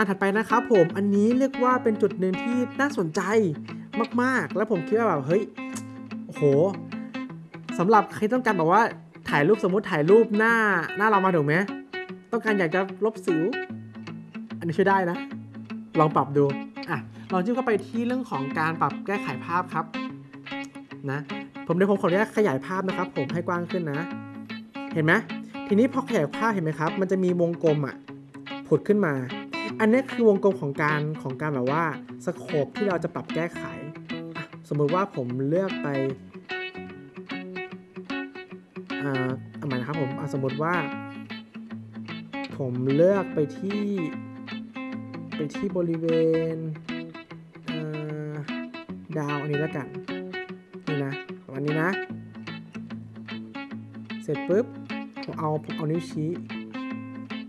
อันถัดไปนะครับผมอันนี้เรียกว่าเป็นจุดหนึ่งที่น่าสนใจมากๆ แล้วผมคิดว่าแบบเฮ้ยโอ้โหสำหรับใครต้องการแบบว่าถ่ายรูปสมมติถ่ายรูปหน้าหน้าเรามาถูกไหมต้องการอยากจะลบสิว อันนี้ช่วยได้นะ ลองปรับดูอะลองจิ้มเข้าไปที่เรื่องของการปรับแก้ไขภาพครับนะผมเดี๋ยวผมขออนุญาตขยายภาพนะครับ ผมให้กว้างขึ้นนะ เห็นไหมทีนี้พอขยายภาพเห็นไหมครับ มันจะมีวงกลมอะผุดขึ้นมา อันนี้คือวงกลมของการของการแบบว่าสโคปที่เราจะปรับแก้ไข สมมุติว่าผมเลือกไปอ่าเอาใหม่นะครับผมสมมติว่า ผมเลือกไปที่ไปที่บริเวณเดาวอันนี้แล้วกัน นี่นะประมาณนี้นะ เสร็จปุ๊บผมเอาผมเอานิ้วชี้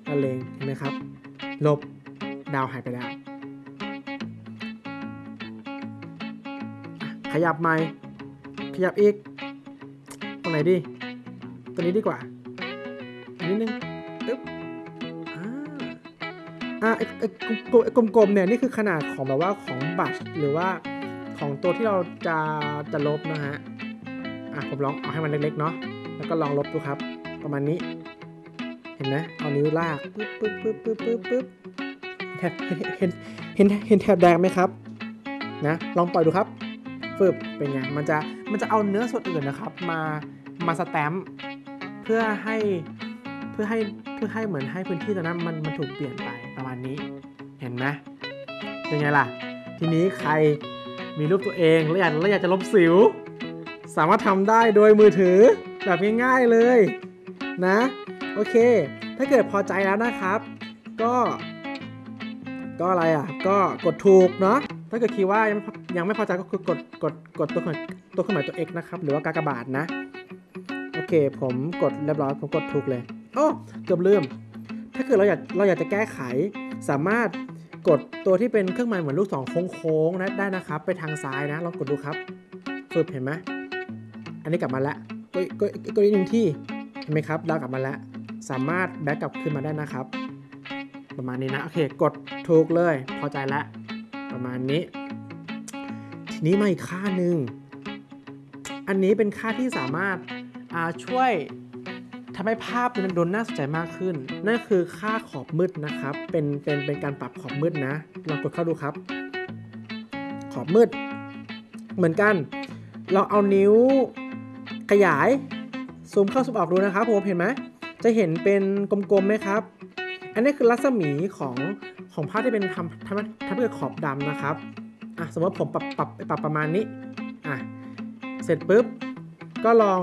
ละเลงเห็นไหมครับ ลบ ดาวหายไปแล้ว ขยับใหม่ ขยับอีก ตรงไหนดีตัวนี้ดีกว่าอีกนิดนึงปึ๊บอ่าอ่าไอ้กลมๆไอ้กลมเนี่ย นี่คือขนาดของแบบว่าของบัตรหรือว่าของตัวที่เราจะจะลบนะฮะ อะผมลองเอาให้มันเล็กๆเนาะ แล้วก็ลองลบดูครับ ประมาณนี้ เห็นไหมเอานิ้วลาก ปึ๊บปึ๊บปึ๊บปึ๊บปึ๊บ แถบเห็นเห็นเห็นเห็นแถบแดงไหมครับนะลองปล่อยดูครับฟึบเป็นไงมันจะมันจะเอาเนื้อส่วนอื่นนะครับ มามาสแตมป์เพื่อให้เพื่อให้เพื่อให้เหมือนให้พื้นที่ตรงนั้นมันมันถูกเปลี่ยนไปประมาณนี้ เห็นไหมเป็นไงล่ะ ทีนี้ใครมีรูปตัวเองแล้วอยากแล้วอยากจะลบสิว สามารถทำได้โดยมือถือแบบง่ายๆเลยนะ โอเค ถ้าเกิดพอใจแล้วนะครับ ก็ ก็อะไรอะ ก็กดถูกเนาะ ถ้าเกิดคิดว่ายังยังไม่พอใจก็คือกดกดกดตัวเครื่องตัวเครื่องหมายตัว x นะครับ หรือว่ากากบาทนะ โอเค ผมกดเรียบร้อยผมกดถูกเลย โอ้เกือบลืม ถ้าเกิดเราอยากเราอยากจะแก้ไข สามารถกดตัวที่เป็นเครื่องหมายเหมือนลูกศรโค้งๆนะได้นะครับ ไปทางซ้ายนะ ลองกดดูครับฝึกเห็นไหมอันนี้กลับมาแล้วก็ก็ก็อีกหนึ่งที่เห็นไหมครับดากลับมาแล้ว สามารถแบ็กกลับขึ้นมาได้นะครับ ประมาณนี้นะ โอเค กดถูกเลย พอใจแล้ว ประมาณนี้ ทีนี้มาอีกค่าหนึ่ง อันนี้เป็นค่าที่สามารถาช่วยทำให้ภาพมันดูน่าสนใจมากขึ้น นั่นคือค่าขอบมืดนะครับ เป็นเป็นเป็นการปรับขอบมืดนะ ลองกดเข้าดูครับ ขอบมืด เหมือนกัน เราเอานิ้วขยายซูมเข้าซูมออกดูนะครับผมเห็นไหมจะเห็นเป็นกลมๆไหมครับ อันนี้คือรัศมีของของภาพที่เป็นทำทำทำให้เกิดขอบดำนะครับอะสมมติผมปรับปรับปรับประมาณนี้อะเสร็จปุ๊บก็ลอง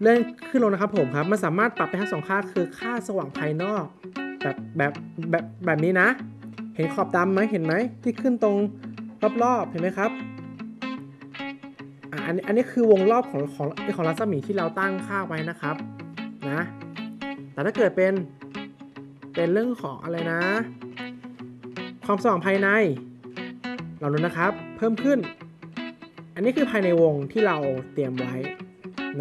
เลื่อนขึ้นลงนะครับผมครับมันสามารถปรับไปทั้งสองค่าคือค่าสว่างภายนอก แบบแบบแบบแบบนี้นะ เห็นขอบดำไหมเห็นไหมที่ขึ้นตรงรอบๆเห็นไหมครับอะอันนี้อันนี้คือวงรอบของของของรัศมีที่เราตั้งค่าไว้นะครับนะแต่ถ้าเกิดเป็น เป็นเรื่องของอะไรนะ ความสว่างภายใน เราดูนะครับ เพิ่มขึ้น อันนี้คือภายในวงที่เราเตรียมไว้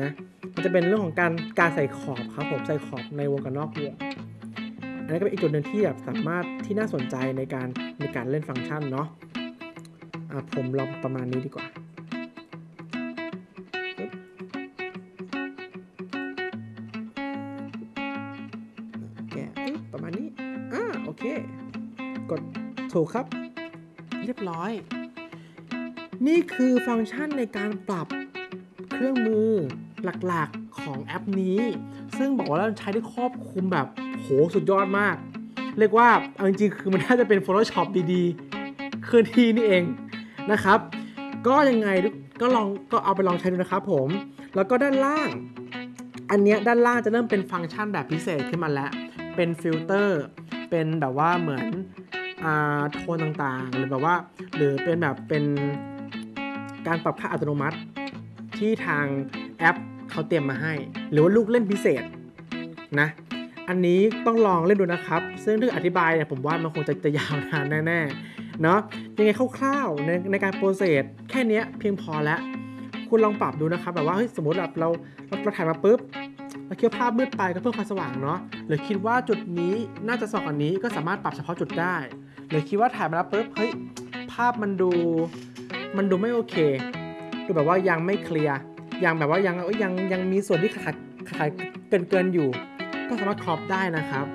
นะมันจะเป็นเรื่องของการการใส่ขอบครับผมใส่ขอบในวงกับนอกวงอันนี้ก็เป็นอีกจุดหนึ่งที่แบบสามารถที่น่าสนใจในการในการเล่นฟังก์ชันเนาะอะผมลองประมาณนี้ดีกว่า เค กดถูกครับ เรียบร้อย นี่คือฟังก์ชันในการปรับเครื่องมือหลักๆของแอปนี้ ซึ่งบอกว่าเราใช้ได้ครอบคลุมแบบโหสุดยอดมาก เรียกว่าเอาจริงๆคือมันน่าจะเป็น Photoshop ดีๆเคลื่อนที่นี่เองนะครับ ก็ยังไงก็ลองก็เอาไปลองใช้ดูนะครับผม แล้วก็ด้านล่าง อันเนี้ยด้านล่างจะเริ่มเป็นฟังก์ชันแบบพิเศษขึ้นมาแล้ว เป็นฟิลเตอร์ เป็นแบบว่าเหมือนอ่าโทนต่างๆ หรือแบบว่า หรือเป็นแบบเป็นการปรับค่าอัตโนมัติที่ทางแอปเขาเตรียมมาให้ หรือว่าลูกเล่นพิเศษนะ อันนี้ต้องลองเล่นดูนะครับ ซึ่งถ้าอธิบายเนี่ยผมว่ามันคงจะจะยาวนานแน่ๆเนาะยังไงคร่าวๆในในการ process แค่นี้เพียงพอแล้ว คุณลองปรับดูนะครับแบบว่าเฮ้ยสมมติแบบเราเราเราถ่ายมาปุ๊บ เราคิดว่าภาพมืดไปก็เพิ่มความสว่างเนาะหรือคิดว่าจุดนี้น่าจะสว่างกว่านี้ก็สามารถปรับเฉพาะจุดได้ หรือคิดว่าถ่ายมาแล้วปุ๊บเฮ้ยภาพมันดูมันดูไม่โอเค ดูแบบว่ายังไม่เคลียร์ยังแบบว่ายังยังยังมีส่วนที่ขาดขาดเกินเกินอยู่ ก็สามารถครอปได้นะครับ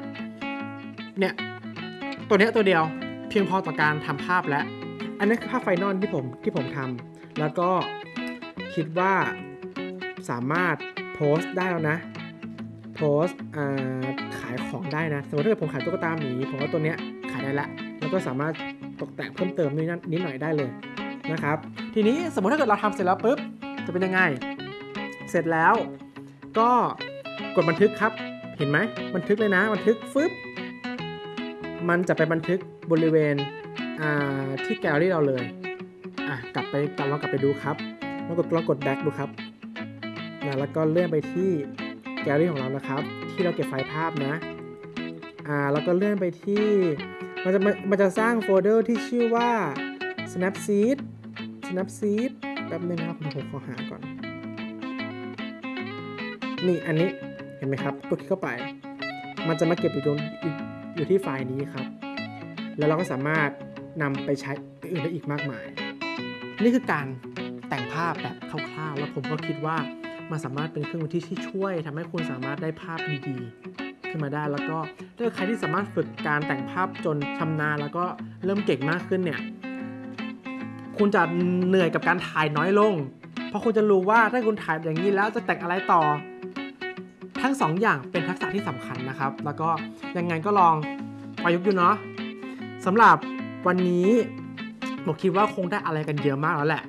เนี่ยตัวเนี้ยตัวเดียวเพียงพอต่อการทำภาพแล้วอันนี้คือภาพ final ที่ผมที่ผมทำแล้วก็คิดว่าสามารถโพสต์ได้แล้วนะ โพสขายของได้นะ สมมติถ้าเกิดผมขายตุ๊กตาหมีผมว่าตัวเนี้ยขายได้ละ แล้วก็สามารถตกแต่งเพิ่มเติมนิดนิดหน่อยได้เลยนะครับ ทีนี้สมมติถ้าเกิดเราทำเสร็จแล้วปุ๊บจะเป็นยังไง เสร็จแล้วก็กดบันทึกครับ เห็นไหมบันทึกเลยนะ บันทึกฟึบมันจะไปบันทึกบริเวณที่แกลเลอรี่เราเลยอะกลับไปกลับลองกลับไปดูครับแล้วลองกดลองกด back ดูครับนะแล้วก็เลื่อนไปที่ แกลลี่ของเรานะครับ ที่เราเก็บไฟล์ภาพนะ อ่าแล้วก็เลื่อนไปที่ มันจะมันจะสร้างโฟลเดอร์ที่ชื่อว่า Snapseed Snapseed แป๊บนึงนะครับผมขอหาก่อน นี่อันนี้เห็นไหมครับกดคลิกเข้าไป มันจะมาเก็บอยู่ตรงออยู่ที่ไฟล์นี้ครับ แล้วเราก็สามารถนำไปใช้อื่นได้อีกมากมาย นี่คือการแต่งภาพแบบคร่าวๆ แล้วผมก็คิดว่า มันสามารถเป็นเครื่องมือที่ที่ช่วยทำให้คุณสามารถได้ภาพดีๆ ขึ้นมาได้ แล้วก็ถ้าใครที่สามารถฝึกการแต่งภาพจนชำนาญแล้วก็เริ่มเก่งมากขึ้นเนี่ย คุณจะเหนื่อยกับการถ่ายน้อยลง เพราะคุณจะรู้ว่าถ้าคุณถ่ายอย่างนี้แล้วจะแต่งอะไรต่อ ทั้งสองอย่างเป็นทักษะที่สำคัญนะครับ แล้วก็ยังไงก็ลองประยุกต์ดูเนาะสำหรับวันนี้ผมคิดว่าคงได้อะไรกันเยอะมากแล้วแหละ